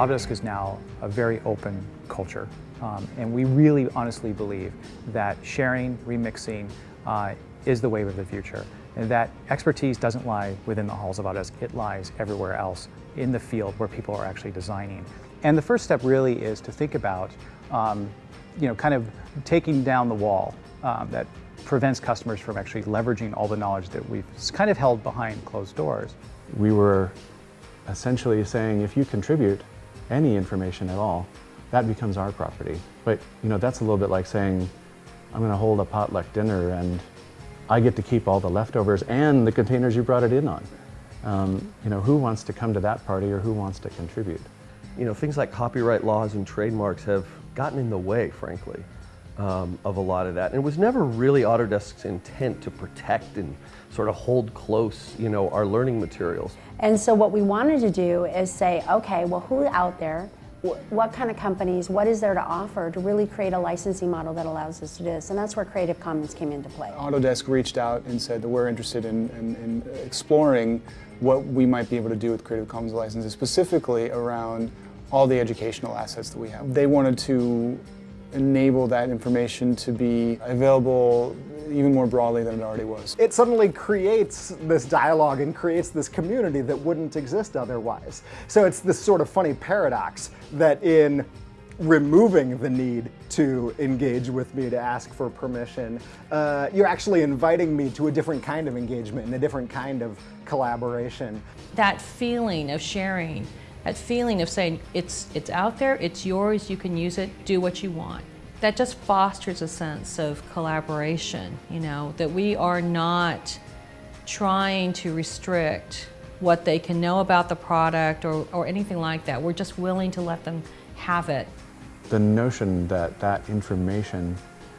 Autodesk is now a very open culture. Um, and we really honestly believe that sharing, remixing uh, is the wave of the future. And that expertise doesn't lie within the halls of Autodesk, it lies everywhere else in the field where people are actually designing. And the first step really is to think about, um, you know, kind of taking down the wall um, that prevents customers from actually leveraging all the knowledge that we've kind of held behind closed doors. We were essentially saying if you contribute any information at all, that becomes our property. But you know, that's a little bit like saying, I'm going to hold a potluck dinner and I get to keep all the leftovers and the containers you brought it in on. Um, you know, who wants to come to that party or who wants to contribute? You know, things like copyright laws and trademarks have gotten in the way, frankly, um, of a lot of that. And it was never really Autodesk's intent to protect and sort of hold close, you know, our learning materials. And so what we wanted to do is say, okay, well, who out there what kind of companies, what is there to offer to really create a licensing model that allows us to do this? And that's where Creative Commons came into play. Autodesk reached out and said that we're interested in, in, in exploring what we might be able to do with Creative Commons licenses, specifically around all the educational assets that we have. They wanted to enable that information to be available even more broadly than it already was. It suddenly creates this dialogue and creates this community that wouldn't exist otherwise. So it's this sort of funny paradox that in removing the need to engage with me to ask for permission, uh, you're actually inviting me to a different kind of engagement and a different kind of collaboration. That feeling of sharing, that feeling of saying, it's, it's out there, it's yours, you can use it, do what you want that just fosters a sense of collaboration, you know, that we are not trying to restrict what they can know about the product or, or anything like that. We're just willing to let them have it. The notion that that information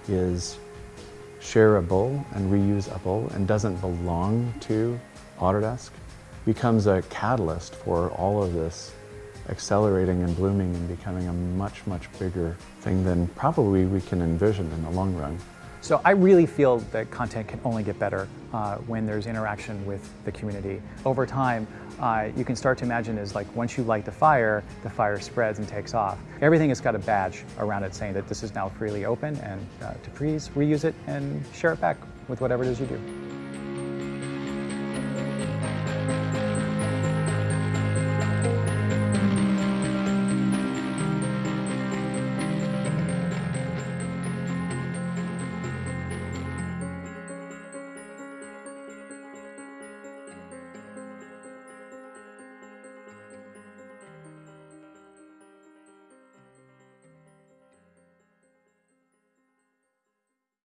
is shareable and reusable and doesn't belong to Autodesk becomes a catalyst for all of this accelerating and blooming and becoming a much, much bigger thing than probably we can envision in the long run. So I really feel that content can only get better uh, when there's interaction with the community. Over time, uh, you can start to imagine is like once you light the fire, the fire spreads and takes off. Everything has got a badge around it saying that this is now freely open and uh, to please reuse it and share it back with whatever it is you do.